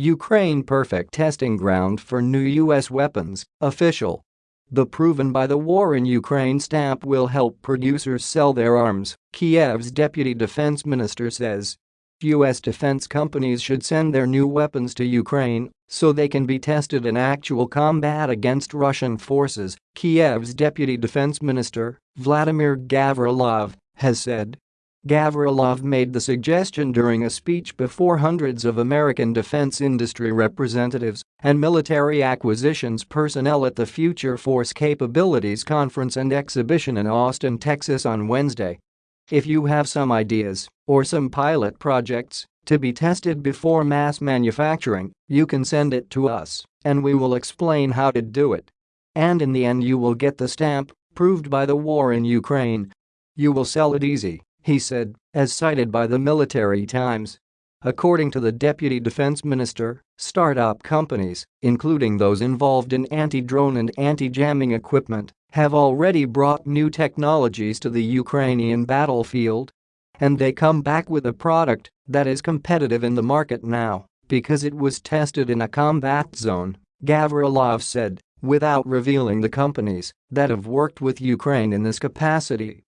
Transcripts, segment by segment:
Ukraine perfect testing ground for new U.S. weapons, official. The proven by the war in Ukraine stamp will help producers sell their arms, Kiev's deputy defense minister says. U.S. defense companies should send their new weapons to Ukraine so they can be tested in actual combat against Russian forces, Kiev's deputy defense minister, Vladimir Gavrilov, has said. Gavrilov made the suggestion during a speech before hundreds of American defense industry representatives and military acquisitions personnel at the Future Force Capabilities Conference and Exhibition in Austin, Texas on Wednesday. If you have some ideas or some pilot projects to be tested before mass manufacturing, you can send it to us and we will explain how to do it. And in the end you will get the stamp, proved by the war in Ukraine. You will sell it easy, he said, as cited by the Military Times. According to the deputy defense minister, startup companies, including those involved in anti-drone and anti-jamming equipment, have already brought new technologies to the Ukrainian battlefield. And they come back with a product that is competitive in the market now because it was tested in a combat zone, Gavrilov said, without revealing the companies that have worked with Ukraine in this capacity.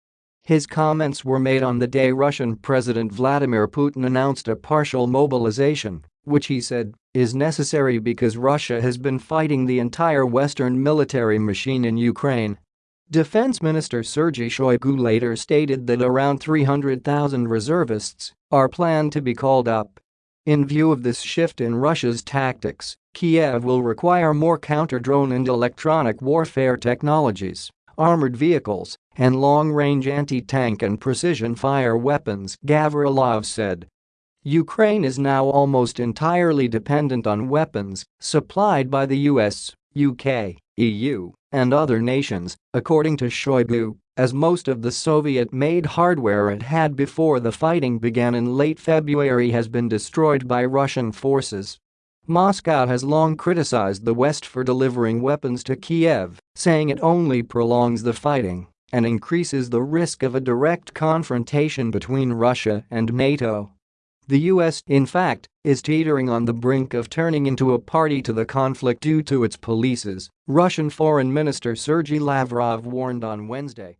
His comments were made on the day Russian President Vladimir Putin announced a partial mobilization, which he said is necessary because Russia has been fighting the entire Western military machine in Ukraine. Defense Minister Sergei Shoigu later stated that around 300,000 reservists are planned to be called up. In view of this shift in Russia's tactics, Kiev will require more counter-drone and electronic warfare technologies, armored vehicles, and long-range anti-tank and precision-fire weapons, Gavrilov said. Ukraine is now almost entirely dependent on weapons supplied by the US, UK, EU, and other nations, according to Shoigu, as most of the Soviet-made hardware it had before the fighting began in late February has been destroyed by Russian forces. Moscow has long criticized the West for delivering weapons to Kiev, saying it only prolongs the fighting and increases the risk of a direct confrontation between Russia and NATO. The US, in fact, is teetering on the brink of turning into a party to the conflict due to its policies, Russian Foreign Minister Sergei Lavrov warned on Wednesday.